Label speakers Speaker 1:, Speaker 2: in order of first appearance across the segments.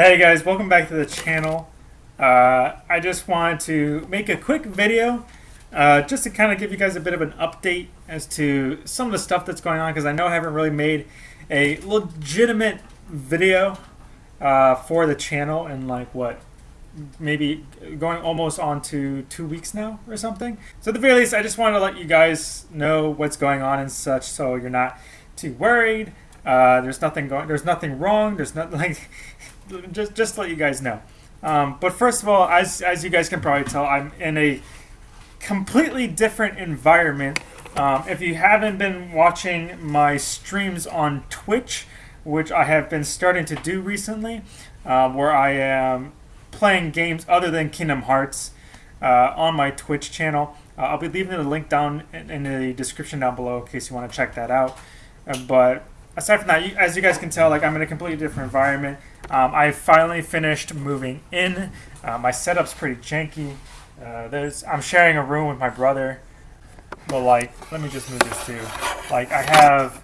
Speaker 1: Hey guys, welcome back to the channel. Uh, I just wanted to make a quick video uh, just to kind of give you guys a bit of an update as to some of the stuff that's going on because I know I haven't really made a legitimate video uh, for the channel in like what maybe going almost on to two weeks now or something. So at the very least, I just wanted to let you guys know what's going on and such so you're not too worried. Uh, there's nothing going. There's nothing wrong. There's nothing like just just to let you guys know. Um, but first of all, as as you guys can probably tell, I'm in a completely different environment. Um, if you haven't been watching my streams on Twitch, which I have been starting to do recently, uh, where I am playing games other than Kingdom Hearts uh, on my Twitch channel. Uh, I'll be leaving the link down in, in, the description down below in case you want to check that out. Uh, but aside from that, you, as you guys can tell, like I'm in a completely different environment. Um, I finally finished moving in. Uh, my setup's pretty janky. Uh, there's I'm sharing a room with my brother. But like, let me just move this too. Like I have,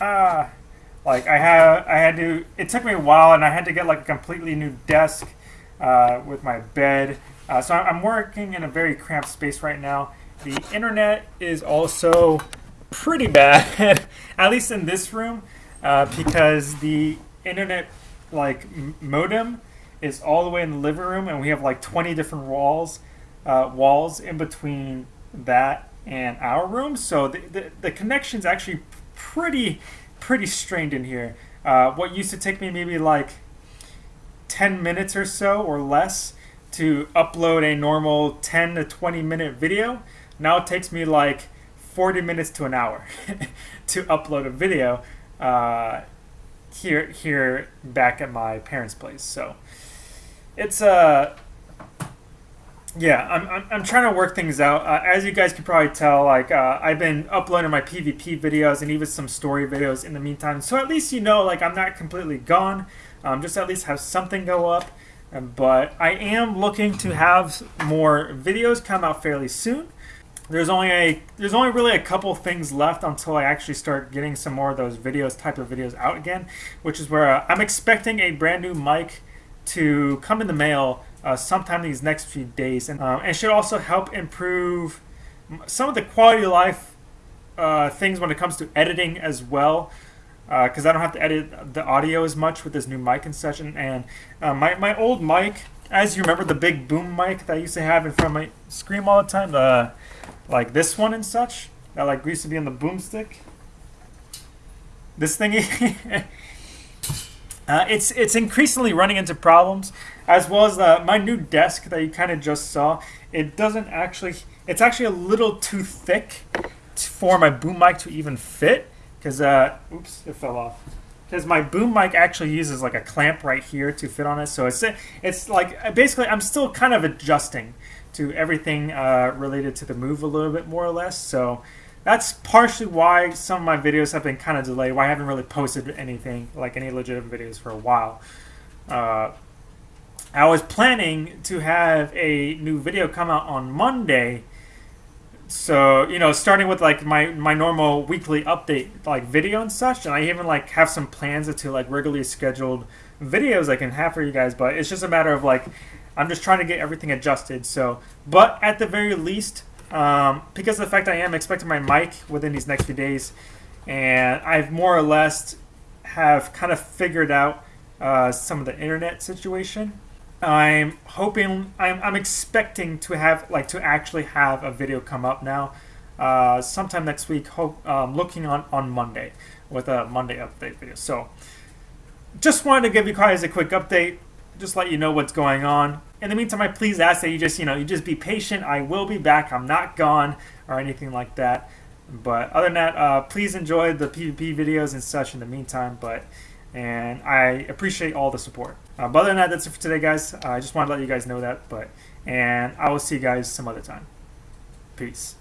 Speaker 1: ah, like I have, I had to. It took me a while, and I had to get like a completely new desk uh, with my bed. Uh, so I'm working in a very cramped space right now. The internet is also pretty bad, at least in this room, uh, because the internet like modem is all the way in the living room, and we have like 20 different walls, uh, walls in between that and our room. So the, the, the connection's actually pretty, pretty strained in here. Uh, what used to take me maybe like 10 minutes or so or less to upload a normal 10 to 20 minute video now it takes me like 40 minutes to an hour to upload a video uh, here here back at my parents' place. So it's uh yeah, I'm, I'm, I'm trying to work things out. Uh, as you guys can probably tell, like uh, I've been uploading my PvP videos and even some story videos in the meantime. So at least you know, like I'm not completely gone. Um, just at least have something go up. But I am looking to have more videos come out fairly soon there's only a there's only really a couple things left until I actually start getting some more of those videos type of videos out again, which is where uh, I'm expecting a brand new mic to come in the mail uh, sometime these next few days, and uh, it should also help improve some of the quality of life uh, things when it comes to editing as well. Because uh, I don't have to edit the audio as much with this new mic and such, and, and uh, my my old mic, as you remember, the big boom mic that I used to have in front of my screen all the time, the like this one and such that like used to be on the boomstick. This thingy, uh, it's it's increasingly running into problems, as well as the, my new desk that you kind of just saw. It doesn't actually, it's actually a little too thick for my boom mic to even fit. Because, uh, oops, it fell off because my boom mic actually uses like a clamp right here to fit on it. So it's it's like basically I'm still kind of adjusting to everything uh, related to the move a little bit more or less. So that's partially why some of my videos have been kind of delayed, why I haven't really posted anything, like any legitimate videos for a while. Uh, I was planning to have a new video come out on Monday. So, you know, starting with like my, my normal weekly update like video and such, and I even like have some plans to like regularly scheduled videos I can have for you guys, but it's just a matter of like I'm just trying to get everything adjusted. So, but at the very least, um, because of the fact I am expecting my mic within these next few days, and I've more or less have kind of figured out uh, some of the internet situation. I'm hoping, I'm, I'm expecting to have, like, to actually have a video come up now, uh, sometime next week, hope, um, looking on, on Monday, with a Monday update video. So, just wanted to give you guys a quick update, just let you know what's going on in the meantime, I please ask that you just, you know, you just be patient. I will be back. I'm not gone or anything like that. But other than that, uh, please enjoy the PvP videos and such in the meantime. But and I appreciate all the support. Uh, but other than that, that's it for today, guys. Uh, I just want to let you guys know that. But and I will see you guys some other time. Peace.